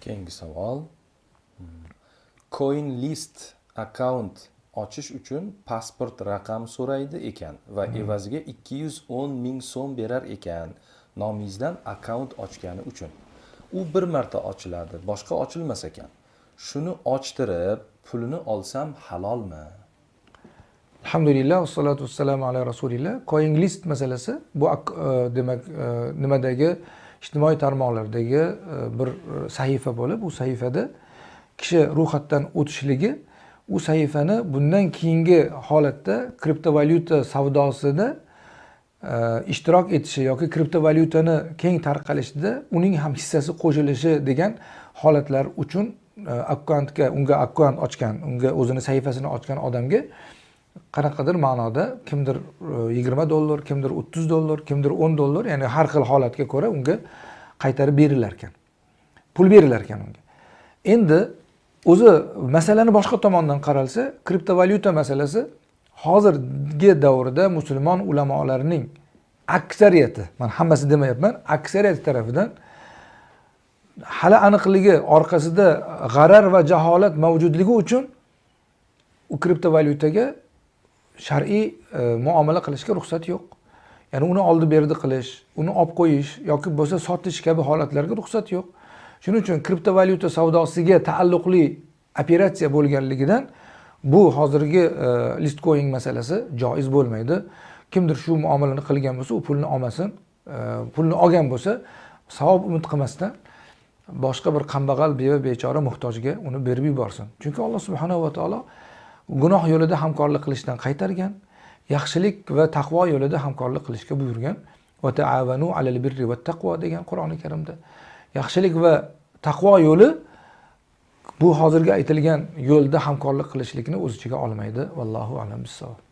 keyingi savol. Coin list akkaunt ochish uchun pasport raqam so'raydi ekan va evaziga 210 ming so'm berar ekan nomingizdan akkaunt ochgani uchun. U bir marta ochiladi boshqa ochilmas ekan. Shuni ochtirib pulini olsam halolmi alhamdulillah vassalatu vassalamu ala rasulillah. Coin list masalasi bu e, demak e, nimadagi ijtimoiy tarmoqlardagi e, bir sahifa bo'lib u sahifada kishi ro'yxatdan o'tishligi u sahifani bundan keyingi holatda kriptovalyuta savdosida ishtirok etishi yoki kriptovalyutani keng tarqalishida uning ham hissasi qo'shilishi degan holatlar uchun akkauntga unga akkaunt ochgan unga o'zini sahifasini ochgan odamga qanaqadir ma'noda kimdir e, yigirma dollar kimdir o'ttiz dollar kimdir o'n dollar ya'ni har xil holatga ko'ra unga qaytarib berilar ekan pul berilar ekan unga. Endi o'zi masalani boshqa tomondan qaralsa kriptovalyuta masalasi hozirgi davrda musulmon ulamolarining aksariyati man hammasi demayapman aksariyati tarafidan hali aniqligi orqasida g'arar va jaholat mavjudligi uchun u kriptovalyutaga shar'iy e, muomala qilishga ruxsat yo'q. Ya'ni uni oldi berdi qilish uni olib qo'yish yoki bo'lsa sotish kabi holatlarga ruxsat yo'q. Shuning uchun kriptovalyuta savdosiga taalluqli operatsiya bo'lganligidan bu hozirgi e, listcoin masalasi joiz bo'lmaydi. Kimdir shu muomalani qilgan bo'lsa u pulni olmasin e, pulni olgan bo'lsa savob umid qilmasdan boshqa bir kambag'al beva bechora muhtojga uni berib yuborsin. Chunki alloh subhanava va taolo gunoh yo'lida hamkorlik qilishdan qaytargan yaxshilik va taqvo yo'lida hamkorlik qilishga buyurgan va taavanu alal birri va taqvo degan qur'oni karimda. Yaxshilik va taqvo yo'li bu hozirgi aytilgan yo'lda hamkorlik qilishlikni o'z ichiga olmaydi. Vallohu alam bissavob